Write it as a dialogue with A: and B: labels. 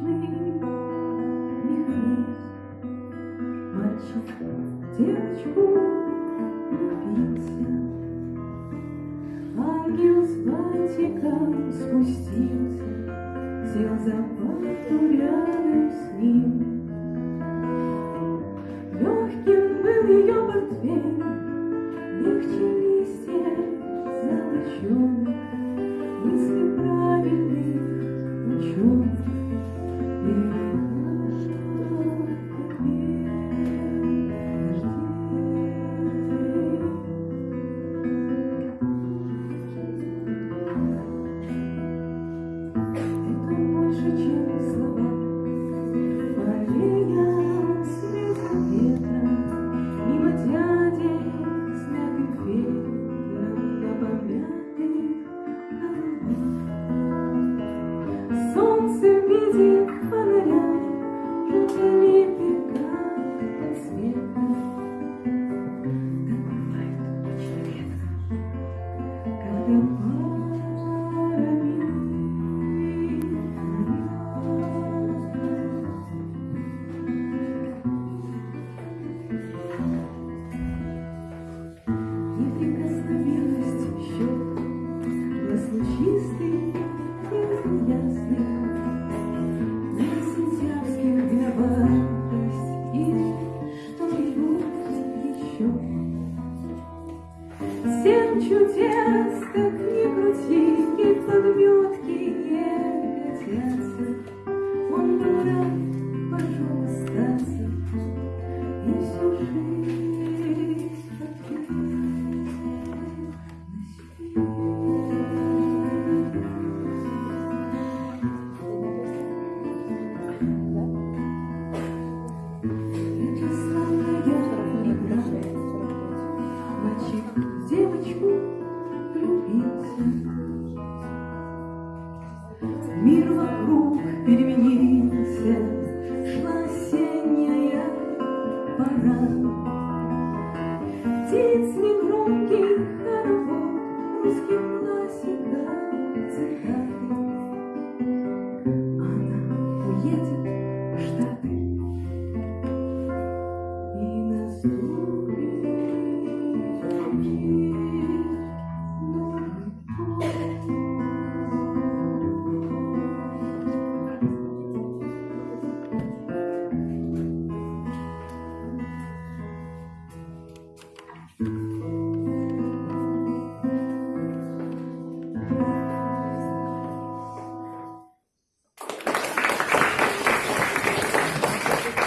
A: механизм. Мальчик девочку влюбился. Ангел с бантиком спустился, сел за парту рядом с ним. Легким был ее портфель, легче листья золоченый. Семь чудес, как ни крути, И подметки не годятся. Он рад, пошел остаться, И всю жизнь Мир вокруг переменился, Шла осенняя пора. Птиц негромкий хоровод, Русских